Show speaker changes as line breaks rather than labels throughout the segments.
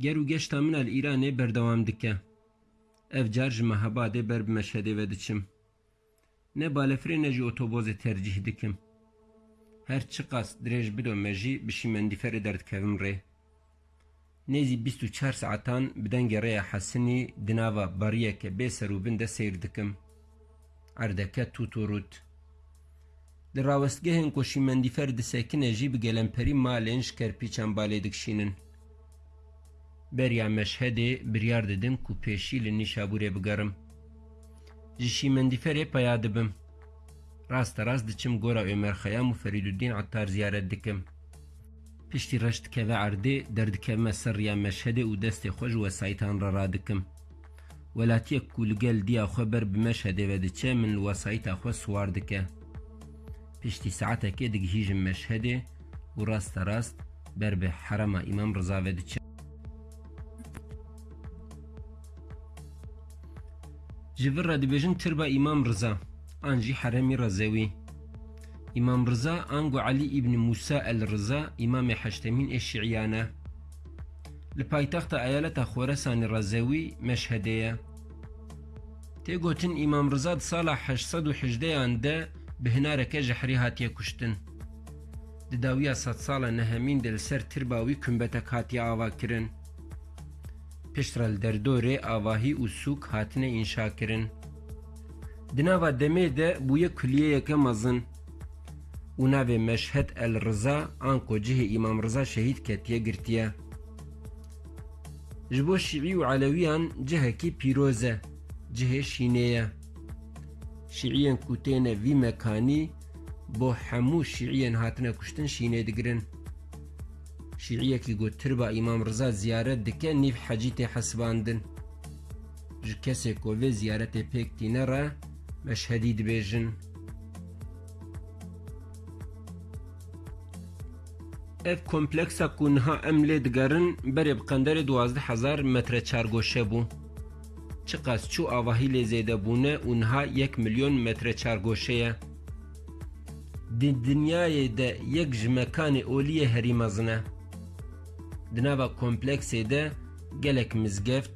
ger û geşta min el Îranê berdewam dike. Ev car ji Mehabadê ber ve diçim. Ne balefirê ne jî otobozê tercih dikim. Her çi qas dirêj bido me jî bi şîmendîferê derdikevim rê. Nêzî 24 saetan bi dengê rêya Hesinî di nava bariyeke bê serûbin de seyr dikim. Erdeke tût û rût. Şîmendîfer disekine jî bi gelemperî malên ji kerpîçan balê. بەریا مەشهدێ بریار دەدەم و پێشی لە نیشابورێ بگەڕم جشی مندیفەرێ پیا دەبم ڕاستە ڕاست دچم گۆرا ئێمەرخەیام و فەریدودین عتار زیارەت دکم پشتی ڕشتکەوە عردێ دەردکەمە سەریا مەشهدێ و دەستی خۆش وەسایتان ڕڕادکم وەلاتیەک کولگەل دیا خۆ بەر بمەشهدێوە دچێ من وەسایتا خۆ سوار دکە پشتی سعاتەکێ دگهیژم مەشهدێ و ڕاستە ڕاست بەر بە حرەمە ئیمەم ڕزاوە دچێ Ji vir re dibêjin tirba İmam Rıza an jî heremî Rezewî. İmam Rıza an gu Ali İbn Musa el Rıza İmamê heştemîn ê Şiiyan e. Li paytexta eyaleta Xweresanê Rezewî Meşhedê ye. Tê gotin İmam Rıza di sala 818 de bi hinareke ji herî hatiye kuştin. Di dawiya sed sala nehemîn de li ser tirba wî kumbetek hatiye ava kirin. Û sûk hatine înşa kirin. Di nava demê de bûye kuliyeyeke mezin. û navê Meşhed el Rıza an ku cihê İmam Rıza şehîd ketiye girtiye. Ji bo Şîî û Alewiyan cihekî pîroz e, cihê şînê ye. Şîiyên ku têne vî mekanî bo hemû şîiyên hatine kuştin şînê digirin. Şîiyekî got tirba İmam Rıza ziyaret dike nîv hecî tê hesibandin. Ji kesê ku vê ziyaretê pêk tîne re meşhedî dibêjin. Ev kompleksa ku niha em lê digerin berê bi qenderê duwazdeh hezar metre çargoşe bû. Çi qas çû avahî lê zêdebûne û niha yek milyon metre çargoşe ye. Di de yek ji mekanê oliyê. Di nava kompleksê de gelek mizgeft,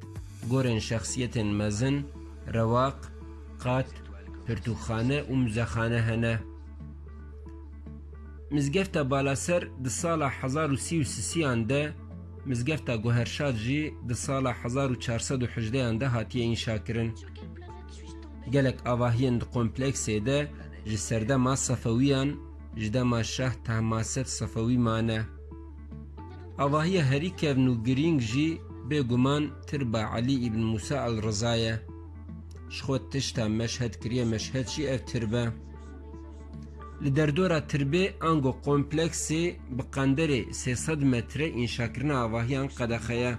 gorên şexsiyetên mezin, rewaq, qat, pirtûxane û müzexane hene. Mizgefta balaser di sala 1933 de mizgefta Goherşad jî di sala 1418 de hatiye înşa kirin. Gelek avahiyên di kompleksê de ji serdema Sefewiyan ji dema Şeh Tehmasef Sefewî mane. ئەڵاهیە هەریکەرن و گرنگژی بێگومان تر بە علی ئیبن موسا ئەل ڕزایە شخۆت تشتا مەشهد کریە مەشهدشی ئەفتر بە li derdora tirbê ango kompleksê bi qenderê 300 metre înşakirina avahiyan qedexe ye.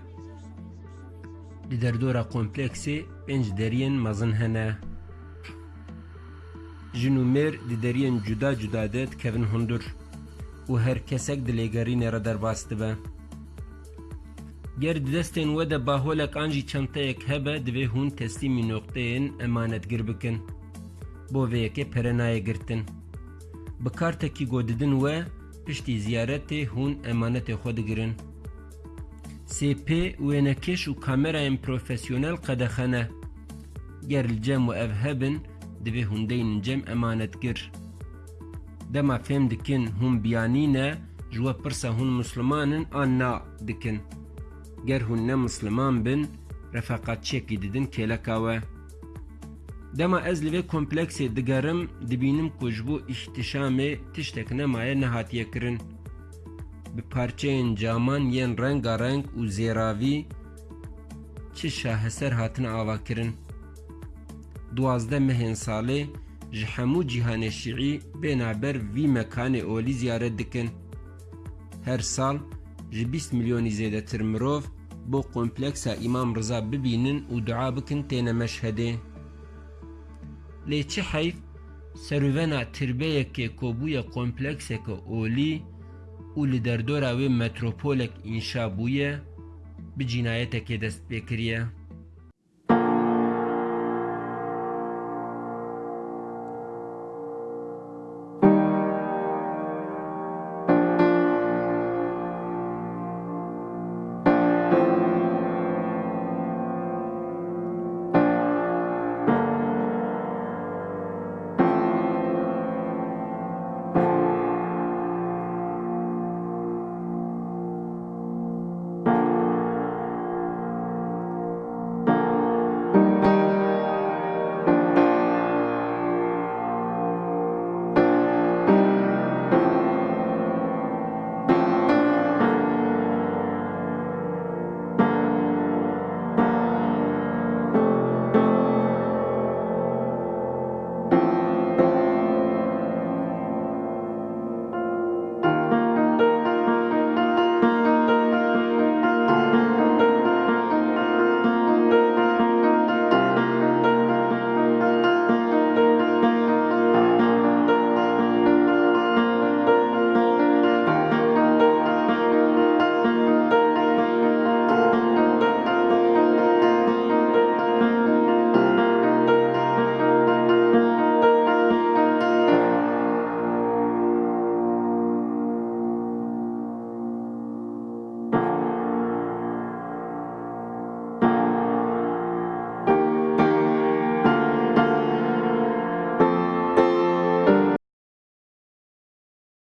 Li derdora kompleksê pênc deriyên mezin hene. Jin û mêr di deriyên cuda cuda de dikevin hundur. Û her kesek di lêgerînê re derbas dibe. Ger di destên we de baholek an jî çenteyek hebe divê hûn teslîmî noqteyên emanetgir bikin. Bo vê yekê pere naye girtin. Bi kartekî godidin we piştî ziyaretê hûn emanetê xwe digirin. SP wênekêş û kamerayên profesyonel qedexene. Ger li cem û ev hebin divê hûn deynin cem emanetgir. Dema fêm dikin hûn biyanîne ji we pirsa hûn muslimanin an na dikin. Ger hûn ne musliman bin refeqatçiyekî didin kêleka we. Dema ez li vê kompleksê digerim dibînim ku ji bo îhtişamê tiştek nemaye nehatiye kirin. Bi parçeyên caman yên rengareng û zêravî çi şaheser hatine avakirin. Duwazde mehên salê ji hemû cîhanê şiî bêhna ber vî mekanê olî ziyaret dikin. Her sal ji 20 milyonî zêdetir mirov بۆ کۆمپلکسا ئیمام ڕزا ببینن و دعا بکن تێنە مەشهدێ لێ چ حەیف سەرڤەنا تربەیەکێ کۆبوویە کۆمپلکسێکە ئۆلی و لە دەردۆرا وێ مەترۆپۆلێک ئینشابوویە بجینایەتێکێ دەست پێکریە